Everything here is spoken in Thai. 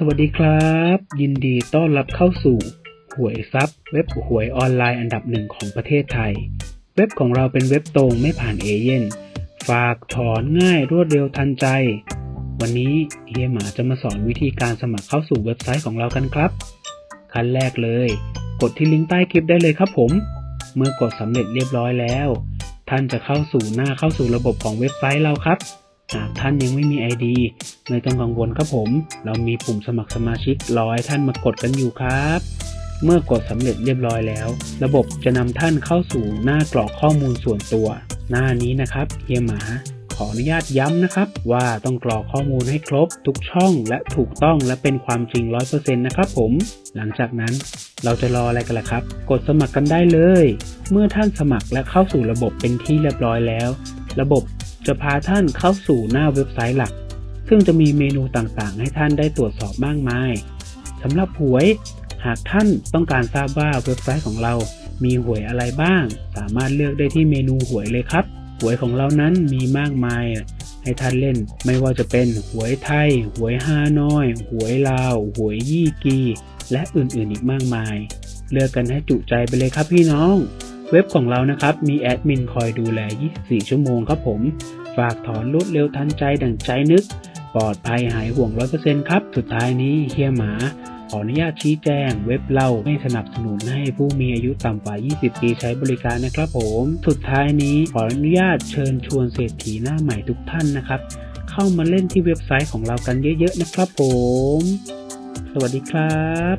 สวัสดีครับ ยินดีต้อนรับเข้าสู่ หวยซับเว็บหวยออนไลน์อันดับหนึ่งของประเทศไทย เว็บของเราเป็นเว็บตรงไม่ผ่านเอเย่นฝากถอนง่ายรวดเร็วทันใจ วันนี้เฮียหมาจะมาสอนวิธีการสมัครเข้าสู่เว็บไซต์ของเรากันครับ ขั้นแรกเลย กดที่ลิงก์ใต้คลิปได้เลยครับผม เมื่อกดสำเร็จเรียบร้อยแล้ว ท่านจะเข้าสู่หน้าเข้าสู่ระบบของเว็บไซต์เราครับ หากท่านยังไม่มี ID ไม่ต้องกังวลครับผม เรามีปุ่มสมัครสมาชิกรอให้ท่านมากดกันอยู่ครับ เมื่อกดสำเร็จเรียบร้อยแล้ว ระบบจะนำท่านเข้าสู่หน้ากรอกข้อมูลส่วนตัว หน้านี้นะครับเฮียหมาขออนุญาตย้ำนะครับ ว่าต้องกรอกข้อมูลให้ครบ ทุกช่องและถูกต้องและเป็นความจริง 100%นะครับผม หลังจากนั้นเราจะรออะไรกันล่ะครับ กดสมัครกันได้เลย เมื่อท่านสมัครและเข้าสู่ระบบเป็นที่เรียบร้อยแล้ว ระบบ จะพาท่านเข้าสู่หน้าเว็บไซต์หลัก ซึ่งจะมีเมนูต่างๆ ให้ท่านได้ตรวจสอบมากมายสำหรับหวย หากท่านต้องการทราบว่าเว็บไซต์ของเรา มีหวยอะไรบ้าง สามารถเลือกได้ที่เมนูหวยเลยครับ หวยของเรานั้นมีมากมาย ให้ท่านเล่น ไม่ว่าจะเป็นหวยไทย หวยฮานอย หวยลาว หวยยี่กี และอื่นๆอีกมากมาย เลือกกันให้จุใจไปเลยครับพี่น้อง เว็บของเรานะครับ มีแอดมินคอยดูแล 24 ชั่วโมงครับผม ฝากถอนรวดเร็วทันใจดั่งใจนึก ปลอดภัยหายห่วง 100%ครับ สุดท้ายนี้เฮียหมา ขออนุญาตชี้แจง เว็บเราไม่สนับสนุนให้ผู้มีอายุต่ำกว่า 20 ปีใช้บริการนะครับผม สุดท้ายนี้ขออนุญาตเชิญชวนเศรษฐีหน้าใหม่ทุกท่านนะครับ เข้ามาเล่นที่เว็บไซต์ของเรากันเยอะ ๆ นะครับผม สวัสดีครับ